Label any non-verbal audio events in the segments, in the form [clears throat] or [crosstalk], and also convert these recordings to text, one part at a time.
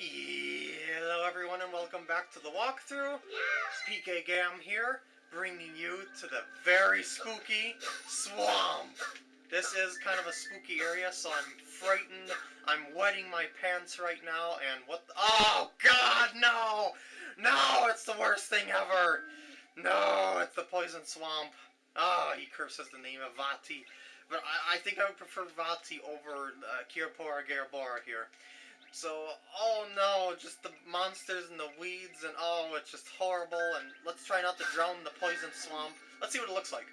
Hello everyone and welcome back to the walkthrough. It's PK Gam here, bringing you to the very spooky swamp. This is kind of a spooky area, so I'm frightened. I'm wetting my pants right now, and what the Oh god, no! No, it's the worst thing ever! No, it's the poison swamp. Ah, oh, he curses the name of Vaati. But I, I think I would prefer Vaati over uh, Garabora here. So, oh no, just the monsters and the weeds, and oh, it's just horrible, and let's try not to drown in the poison swamp. Let's see what it looks like.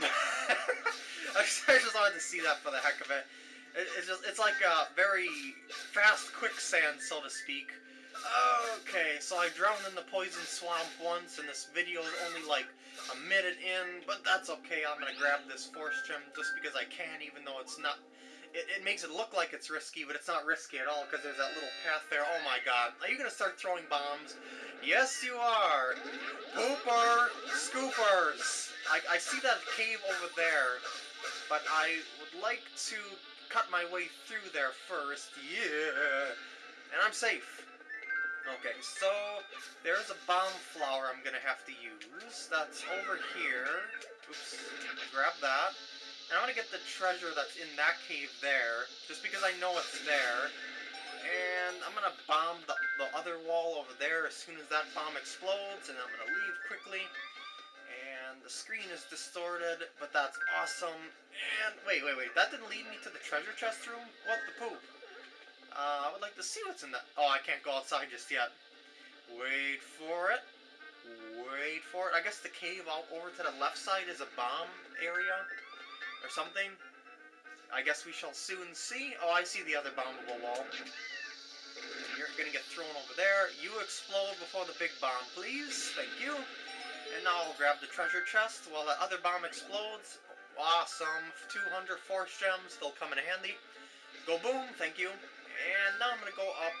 [laughs] I just wanted to see that for the heck of it. It's just, it's like a very fast quicksand, so to speak. Okay, so I drowned in the poison swamp once, and this video is only like a minute in, but that's okay. I'm gonna grab this force gem just because I can, even though it's not it, it makes it look like it's risky, but it's not risky at all because there's that little path there. Oh my god. Are you going to start throwing bombs? Yes, you are. Pooper Scoopers. I, I see that cave over there, but I would like to cut my way through there first. Yeah. And I'm safe. Okay, so there's a bomb flower I'm going to have to use. That's over here. Oops. Grab that. And I want to get the treasure that's in that cave there, just because I know it's there. And I'm going to bomb the, the other wall over there as soon as that bomb explodes, and I'm going to leave quickly. And the screen is distorted, but that's awesome. And wait, wait, wait, that didn't lead me to the treasure chest room? What the poop? Uh, I would like to see what's in that. Oh, I can't go outside just yet. Wait for it. Wait for it. I guess the cave out over to the left side is a bomb area or something. I guess we shall soon see. Oh, I see the other bombable wall. You're gonna get thrown over there. You explode before the big bomb, please. Thank you. And now I'll grab the treasure chest while the other bomb explodes. Awesome. 200 force gems. They'll come in handy. Go boom. Thank you. And now I'm gonna go up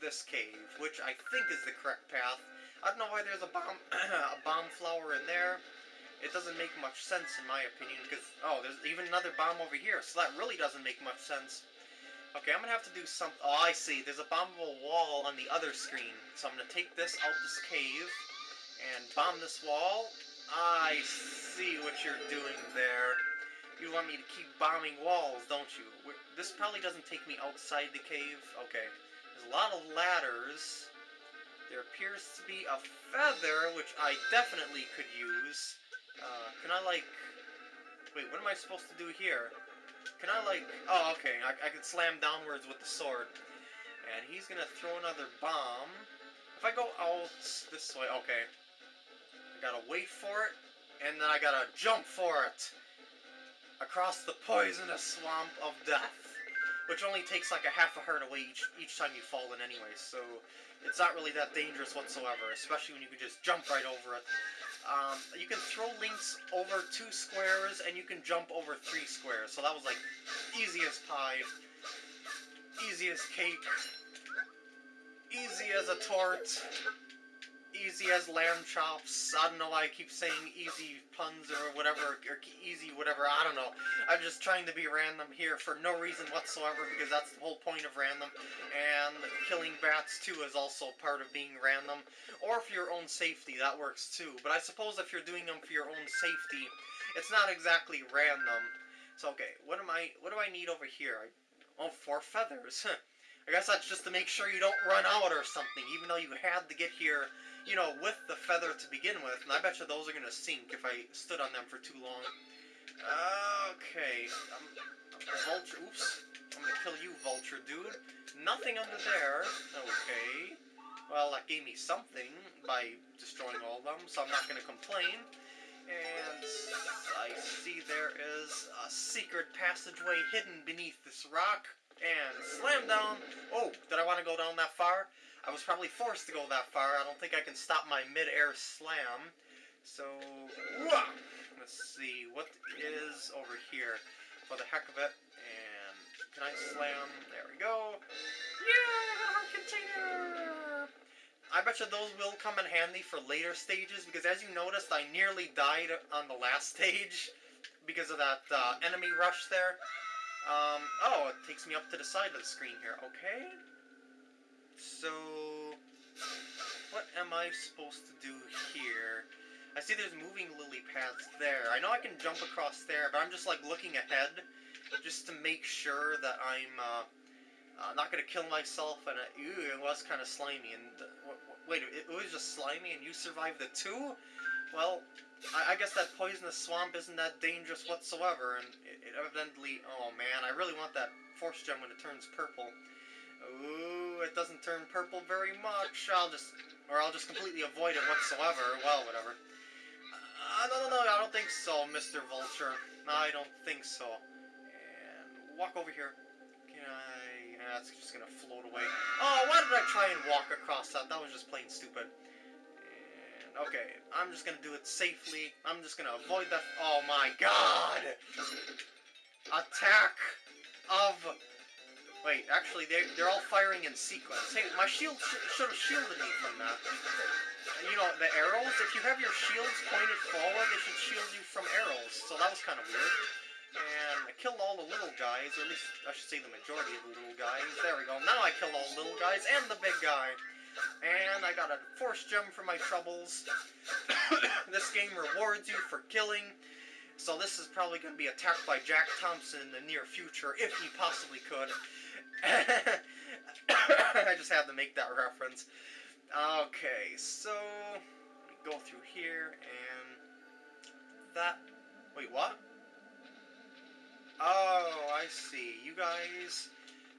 this cave, which I think is the correct path. I don't know why there's a bomb, [clears throat] a bomb flower in there it doesn't make much sense in my opinion, because, oh, there's even another bomb over here, so that really doesn't make much sense. Okay, I'm gonna have to do something. Oh, I see. There's a bombable wall on the other screen. So I'm gonna take this out this cave and bomb this wall. I see what you're doing there. You want me to keep bombing walls, don't you? This probably doesn't take me outside the cave. Okay. There's a lot of ladders. There appears to be a feather, which I definitely could use. Uh, can I, like... Wait, what am I supposed to do here? Can I, like... Oh, okay, I, I can slam downwards with the sword. And he's gonna throw another bomb. If I go out this way... Okay. I gotta wait for it, and then I gotta jump for it! Across the poisonous swamp of death which only takes like a half a heart away each, each time you fall in anyway, so it's not really that dangerous whatsoever, especially when you can just jump right over it. Um, you can throw links over two squares, and you can jump over three squares, so that was like easiest pie, easiest cake, easy as a tort easy as lamb chops. I don't know why I keep saying easy puns or whatever, or easy whatever, I don't know. I'm just trying to be random here for no reason whatsoever because that's the whole point of random. And killing bats too is also part of being random. Or for your own safety, that works too. But I suppose if you're doing them for your own safety, it's not exactly random. So okay, what am I, what do I need over here? I, oh, four feathers. [laughs] I guess that's just to make sure you don't run out or something, even though you had to get here you know, with the feather to begin with, and I bet you those are going to sink if I stood on them for too long. Okay, um, vulture, oops, I'm going to kill you, vulture dude. Nothing under there, okay. Well, that gave me something by destroying all of them, so I'm not going to complain. And I see there is a secret passageway hidden beneath this rock. And slam down. Oh, did I want to go down that far? I was probably forced to go that far. I don't think I can stop my mid-air slam. So, let's see, what is over here for the heck of it? And can I slam? There we go. Yeah, container! I bet you those will come in handy for later stages, because as you noticed, I nearly died on the last stage because of that uh, enemy rush there. Um, oh, it takes me up to the side of the screen here. Okay. So what am I supposed to do here? I see there's moving lily pads there. I know I can jump across there, but I'm just like looking ahead just to make sure that I'm uh, uh, not gonna kill myself. And uh, ew, it was kind of slimy. And uh, wait, it was just slimy, and you survived the two? Well, I, I, guess that poisonous swamp isn't that dangerous whatsoever. And it, it evidently, oh man, I really want that force gem when it turns purple. Ooh, it doesn't turn purple very much. I'll just, or I'll just completely avoid it whatsoever. Well, whatever. Uh, no, no, no, I don't think so, Mr. Vulture. I don't think so. And walk over here. Can I... That's just gonna float away. Oh, why did I try and walk across that? That was just plain stupid. And, okay, I'm just gonna do it safely. I'm just gonna avoid that... Oh my god! Attack of... Wait, actually, they're, they're all firing in sequence. Hey, my shield sh should have shielded me from that you know, the arrows, if you have your shields pointed forward, they should shield you from arrows. So that was kind of weird. And I killed all the little guys, or at least I should say the majority of the little guys. There we go. Now I killed all the little guys and the big guy. And I got a force gem for my troubles. [coughs] this game rewards you for killing. So this is probably going to be attacked by Jack Thompson in the near future, if he possibly could. [coughs] I just had to make that reference. Okay, so go through here and that. Wait, what? Oh, I see. You guys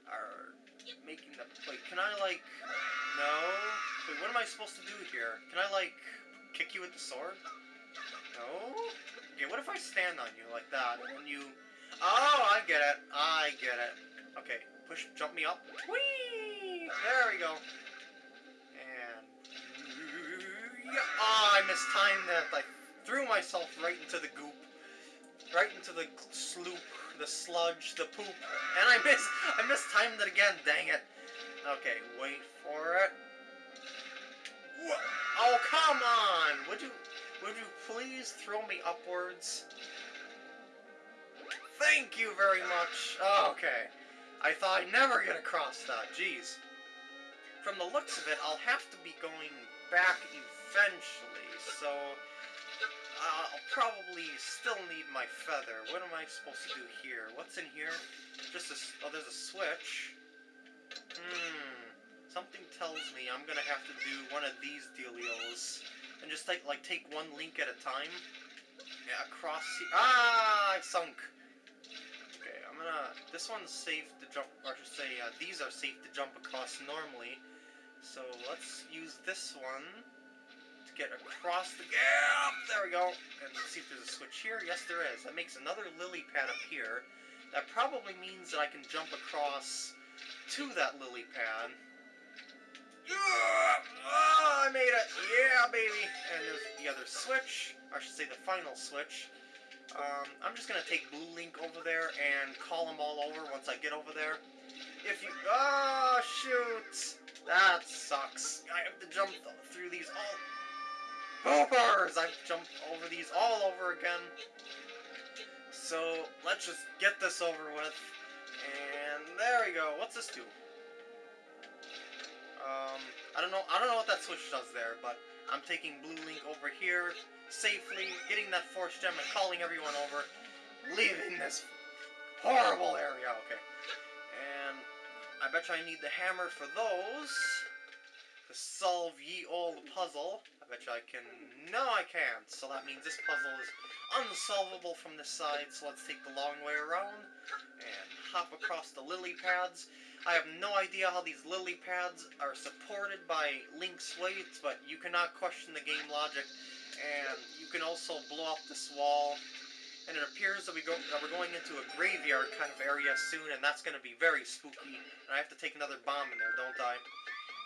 are making the. Wait, can I like? No. Wait, what am I supposed to do here? Can I like kick you with the sword? No. What if I stand on you like that and you? Oh, I get it. I get it. Okay, push, jump me up. Whee! There we go. And... Oh, I mistimed that. I threw myself right into the goop. Right into the sloop, the sludge, the poop. And I miss I mistimed it again, dang it. Okay, wait for it. Oh, come on! Would you would you please throw me upwards? Thank you very much. Oh, okay. I thought I'd never get across that. Jeez. From the looks of it, I'll have to be going back eventually, so I'll probably still need my feather. What am I supposed to do here? What's in here? Just a, oh, there's a switch. Hmm, something tells me I'm gonna have to do one of these dealios, and just take, like, take one link at a time. Yeah, across Ah, I sunk! Okay, I'm gonna, this one's safe to jump, or I should say, uh, these are safe to jump across normally. So let's use this one to get across the gap. There we go. And see if there's a switch here. Yes, there is. That makes another lily pad here. That probably means that I can jump across to that lily pad. Oh, I made it! Yeah, baby! And there's the other switch. I should say the final switch. Um, I'm just gonna take Blue Link over there and call them all over once I get over there. If you... Oh, shoot! That sucks. I have to jump through these all... Boopers! I've jumped over these all over again. So, let's just get this over with. And there we go. What's this do? Um, I don't know. I don't know what that switch does there, but I'm taking Blue Link over here safely, getting that Force Gem and calling everyone over, leaving this horrible area. Okay. And I bet you I need the hammer for those to solve ye old puzzle which I can... No, I can't. So that means this puzzle is unsolvable from this side, so let's take the long way around and hop across the lily pads. I have no idea how these lily pads are supported by Link's weights, but you cannot question the game logic. And you can also blow up this wall. And it appears that, we go, that we're going into a graveyard kind of area soon, and that's going to be very spooky. And I have to take another bomb in there, don't I?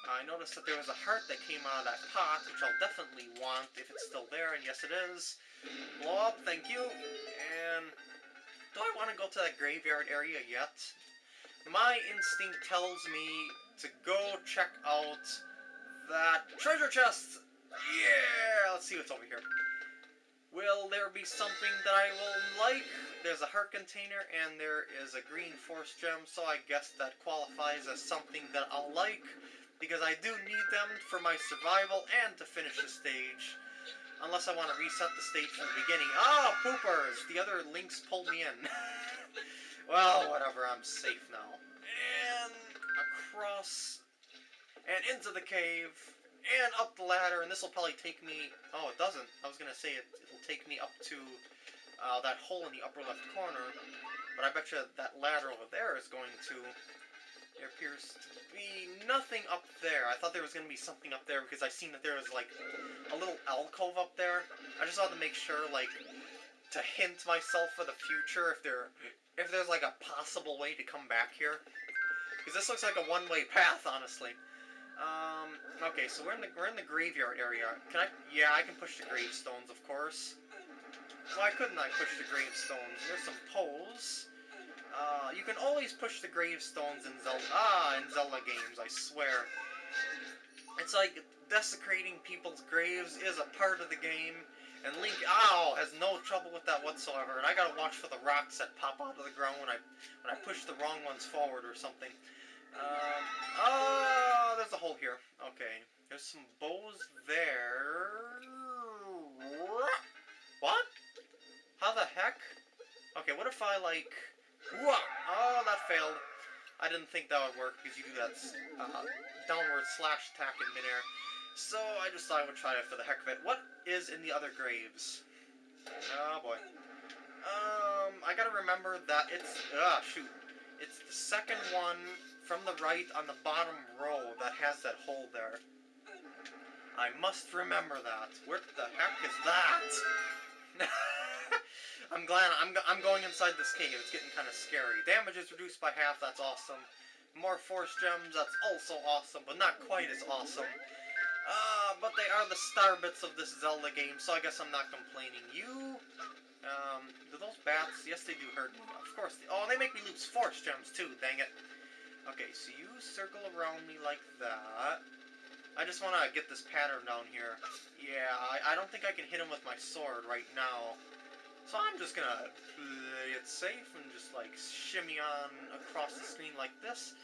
I noticed that there was a heart that came out of that pot, which I'll definitely want if it's still there, and yes it is. Blow up, thank you. And do I want to go to that graveyard area yet? My instinct tells me to go check out that treasure chest! Yeah! Let's see what's over here. Will there be something that I will like? There's a heart container and there is a green force gem, so I guess that qualifies as something that I'll like because I do need them for my survival and to finish the stage. Unless I want to reset the stage from the beginning. Ah, poopers! The other links pulled me in. [laughs] well, whatever, I'm safe now. And across, and into the cave, and up the ladder, and this will probably take me... Oh, it doesn't. I was going to say it, it'll take me up to uh, that hole in the upper left corner, but I bet you that ladder over there is going to... There appears to be nothing up there. I thought there was going to be something up there because I seen that there was like a little alcove up there. I just wanted to make sure, like, to hint myself for the future if there, if there's like a possible way to come back here. Because this looks like a one-way path, honestly. Um, okay, so we're in the we're in the graveyard area. Can I? Yeah, I can push the gravestones, of course. Why couldn't I push the gravestones? There's some poles. Uh, you can always push the gravestones in Zelda. Ah, in Zelda games, I swear. It's like desecrating people's graves is a part of the game, and Link, ow, has no trouble with that whatsoever. And I gotta watch for the rocks that pop out of the ground when I when I push the wrong ones forward or something. Um, oh, there's a hole here. Okay, there's some bows there. What? How the heck? Okay, what if I like? Oh, that failed. I didn't think that would work because you do that uh, downward slash attack in midair. So I just thought I would try it for the heck of it. What is in the other graves? Oh boy. Um, I gotta remember that it's ah shoot, it's the second one from the right on the bottom row that has that hole there. I must remember that. What the heck is that? [laughs] I'm glad I'm, I'm going inside this cave. It's getting kind of scary. Damage is reduced by half. That's awesome. More force gems. That's also awesome, but not quite as awesome. Uh, but they are the star bits of this Zelda game, so I guess I'm not complaining. You, um, do those bats? Yes, they do hurt. Of course. They, oh, they make me lose force gems too. Dang it. Okay, so you circle around me like that. I just want to get this pattern down here. Yeah, I, I don't think I can hit him with my sword right now. So I'm just gonna play it safe and just like shimmy on across the screen like this.